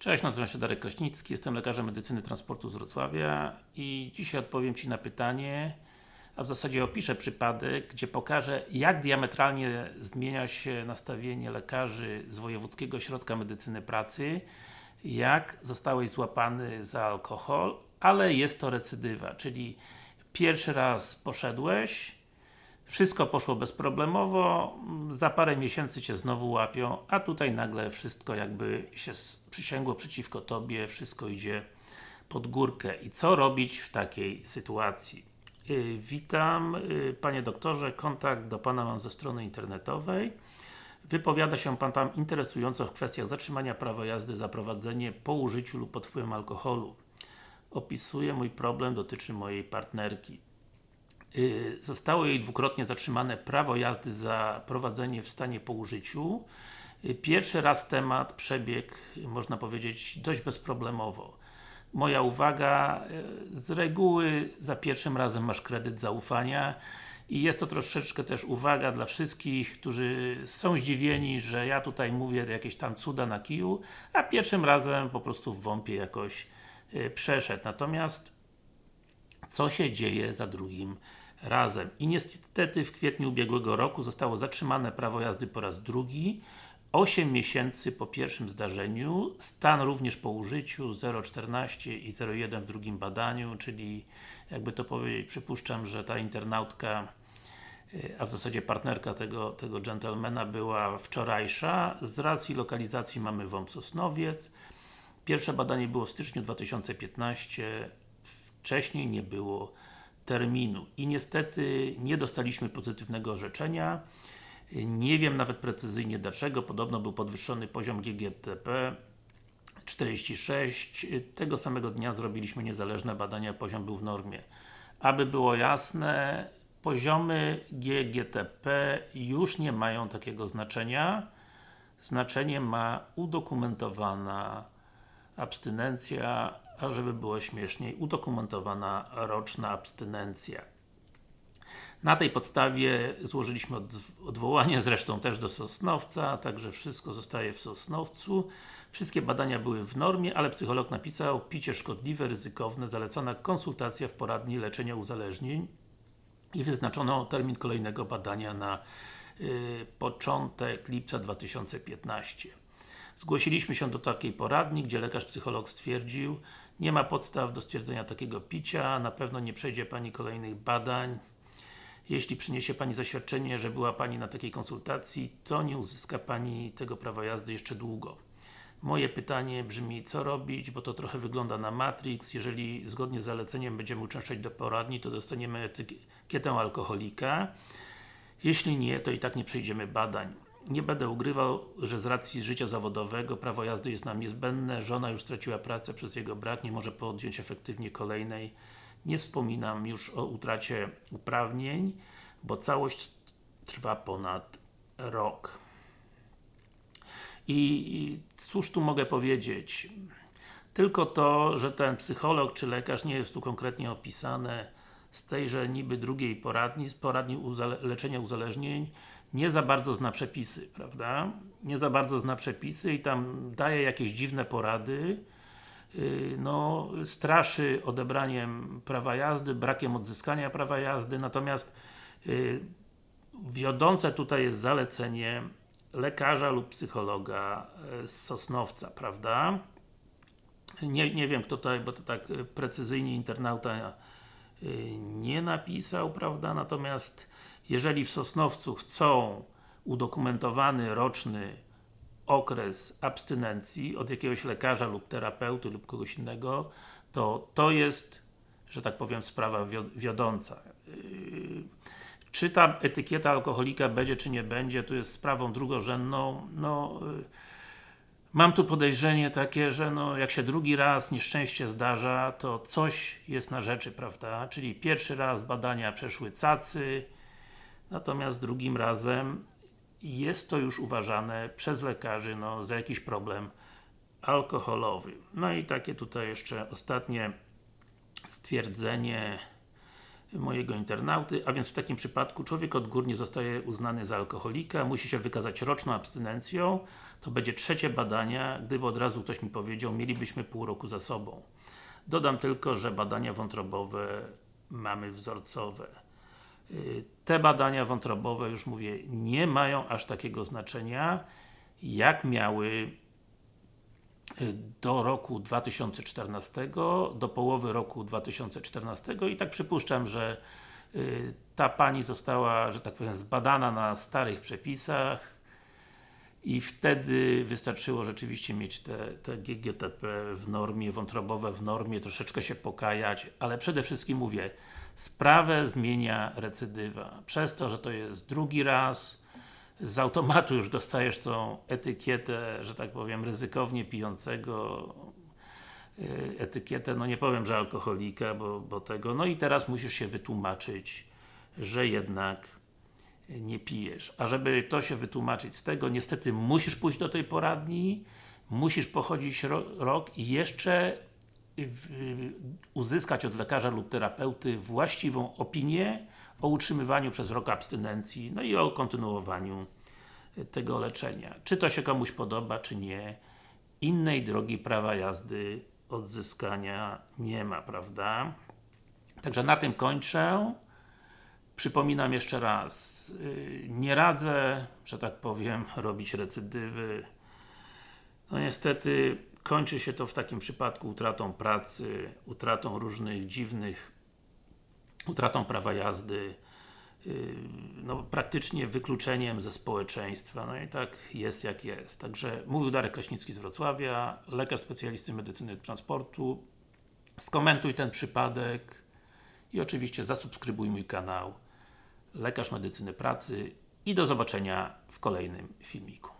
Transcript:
Cześć, nazywam się Darek Kraśnicki, jestem lekarzem medycyny transportu z Wrocławia i dzisiaj odpowiem Ci na pytanie, a w zasadzie opiszę przypadek, gdzie pokażę jak diametralnie zmienia się nastawienie lekarzy z Wojewódzkiego Ośrodka Medycyny Pracy jak zostałeś złapany za alkohol, ale jest to recydywa, czyli pierwszy raz poszedłeś, wszystko poszło bezproblemowo, za parę miesięcy Cię znowu łapią, a tutaj nagle wszystko jakby się przysięgło przeciwko Tobie, wszystko idzie pod górkę. I co robić w takiej sytuacji? Yy, witam yy, Panie Doktorze, kontakt do Pana mam ze strony internetowej. Wypowiada się Pan tam interesująco w kwestiach zatrzymania prawa jazdy za prowadzenie po użyciu lub pod wpływem alkoholu. Opisuję mój problem, dotyczy mojej partnerki. Y, zostało jej dwukrotnie zatrzymane prawo jazdy za prowadzenie w stanie po użyciu. Y, pierwszy raz temat przebiegł, można powiedzieć, dość bezproblemowo. Moja uwaga, y, z reguły za pierwszym razem masz kredyt zaufania i jest to troszeczkę też uwaga dla wszystkich, którzy są zdziwieni, że ja tutaj mówię jakieś tam cuda na kiju, a pierwszym razem po prostu w WOMP-ie jakoś przeszedł. Natomiast co się dzieje za drugim razem. I niestety w kwietniu ubiegłego roku zostało zatrzymane prawo jazdy po raz drugi 8 miesięcy po pierwszym zdarzeniu, stan również po użyciu 0,14 i 0,1 w drugim badaniu, czyli jakby to powiedzieć, przypuszczam, że ta internautka a w zasadzie partnerka tego, tego gentlemana była wczorajsza. Z racji lokalizacji mamy WOMP Sosnowiec. Pierwsze badanie było w styczniu 2015, wcześniej nie było terminu. I niestety nie dostaliśmy pozytywnego orzeczenia. Nie wiem nawet precyzyjnie dlaczego, podobno był podwyższony poziom GGTP 46. Tego samego dnia zrobiliśmy niezależne badania, poziom był w normie. Aby było jasne, poziomy GGTP już nie mają takiego znaczenia. Znaczenie ma udokumentowana abstynencja, a żeby było śmieszniej, udokumentowana roczna abstynencja. Na tej podstawie złożyliśmy odwołanie, zresztą też do Sosnowca, także wszystko zostaje w Sosnowcu. Wszystkie badania były w normie, ale psycholog napisał picie szkodliwe, ryzykowne, zalecona konsultacja w poradni leczenia uzależnień i wyznaczono termin kolejnego badania na y, początek lipca 2015. Zgłosiliśmy się do takiej poradni, gdzie lekarz psycholog stwierdził nie ma podstaw do stwierdzenia takiego picia, na pewno nie przejdzie Pani kolejnych badań. Jeśli przyniesie Pani zaświadczenie, że była Pani na takiej konsultacji, to nie uzyska Pani tego prawa jazdy jeszcze długo. Moje pytanie brzmi, co robić, bo to trochę wygląda na Matrix. Jeżeli zgodnie z zaleceniem będziemy uczęszczać do poradni, to dostaniemy etykietę alkoholika. Jeśli nie, to i tak nie przejdziemy badań. Nie będę ugrywał, że z racji życia zawodowego prawo jazdy jest nam niezbędne, żona już straciła pracę przez jego brak, nie może podjąć efektywnie kolejnej. Nie wspominam już o utracie uprawnień, bo całość trwa ponad rok. I cóż tu mogę powiedzieć? Tylko to, że ten psycholog czy lekarz nie jest tu konkretnie opisane z tejże niby drugiej poradni, z poradni uzale leczenia uzależnień, nie za bardzo zna przepisy, prawda? Nie za bardzo zna przepisy i tam daje jakieś dziwne porady, yy, no, straszy odebraniem prawa jazdy, brakiem odzyskania prawa jazdy, natomiast yy, wiodące tutaj jest zalecenie lekarza lub psychologa yy, z Sosnowca, prawda? Nie, nie wiem kto tutaj, bo to tak precyzyjnie internauta nie napisał, prawda? Natomiast jeżeli w Sosnowcu chcą udokumentowany roczny okres abstynencji od jakiegoś lekarza lub terapeuty lub kogoś innego, to to jest, że tak powiem, sprawa wiodąca. Yy, czy ta etykieta alkoholika będzie, czy nie będzie, to jest sprawą drugorzędną. No, yy, mam tu podejrzenie takie, że no, jak się drugi raz nieszczęście zdarza, to coś jest na rzeczy, prawda? Czyli pierwszy raz badania przeszły cacy, Natomiast drugim razem jest to już uważane przez lekarzy no, za jakiś problem alkoholowy. No i takie tutaj jeszcze ostatnie stwierdzenie mojego internauty, a więc w takim przypadku człowiek odgórnie zostaje uznany za alkoholika, musi się wykazać roczną abstynencją, to będzie trzecie badania, gdyby od razu ktoś mi powiedział, mielibyśmy pół roku za sobą. Dodam tylko, że badania wątrobowe mamy wzorcowe. Y, Te badania wątrobowe, już mówię, nie mają aż takiego znaczenia, jak miały y, do roku 2014, do połowy roku 2014 i tak przypuszczam, że y, ta Pani została, że tak powiem, zbadana na starych przepisach i wtedy wystarczyło rzeczywiście mieć te, te GGTP w normie, wątrobowe w normie, troszeczkę się pokajać, ale przede wszystkim mówię, sprawę zmienia recydywa. Przez to, że to jest drugi raz, z automatu już dostajesz tą etykietę, że tak powiem, ryzykownie pijącego, y, etykietę, no nie powiem, że alkoholika, bo, bo tego, no i teraz musisz się wytłumaczyć, że jednak nie pijesz. A żeby to się wytłumaczyć z tego, niestety musisz pójść do tej poradni, musisz pochodzić ro rok i jeszcze uzyskać od lekarza lub terapeuty właściwą opinię o utrzymywaniu przez rok abstynencji, no i o kontynuowaniu tego leczenia. Czy to się komuś podoba, czy nie, innej drogi prawa jazdy odzyskania nie ma, prawda? Także na tym kończę. Przypominam jeszcze raz, yy, nie radzę, że tak powiem, robić recydywy. No niestety, kończy się to w takim przypadku utratą pracy, utratą różnych dziwnych, utratą prawa jazdy, yy, no praktycznie wykluczeniem ze społeczeństwa, no i tak jest jak jest. Także mówił Darek Kraśnicki z Wrocławia, lekarz specjalisty medycyny transportu. Skomentuj ten przypadek i oczywiście zasubskrybuj mój kanał Lekarz Medycyny Pracy i do zobaczenia w kolejnym filmiku.